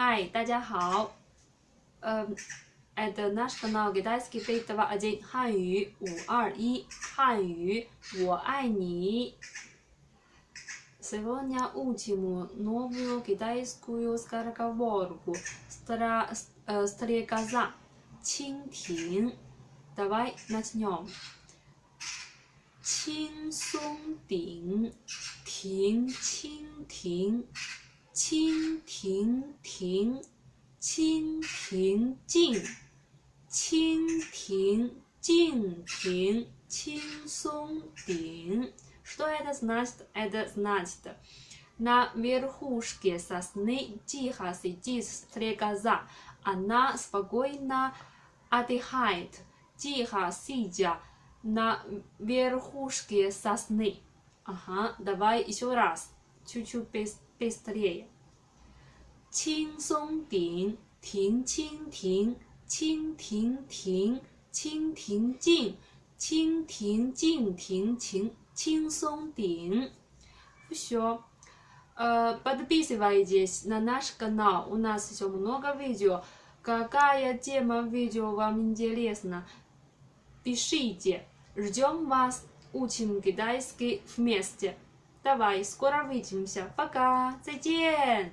Hi，大家好。呃，это наш канал китайский бит 2 汉语五二一，汉语我爱你。Сегодня учим новую китайскую скороговорку. Стра, э, стрекоза, 蜻蜓。Давай начнем. 青松顶，停蜻蜓， 蜻蜓停，蜻蜓静，蜻蜓静停，青松顶。Что это значит? Это значит, на верхушке сосны тихо сидит стрекоза. Она спокойно отдыхает, тихо сидя на верхушке сосны. Ага, давай еще раз, чуть-чуть быстрее. 青松顶，停蜻蜓，蜻蜓停，蜻蜓静，蜻蜓静停，青青松顶。Все. Подписывайтесь на наш канал, у нас еще много видео. Какая тема видео вам интересна? Пишите. Ждем вас. Учим китайский вместе. Давай, скоро увидимся. Пока. 再见。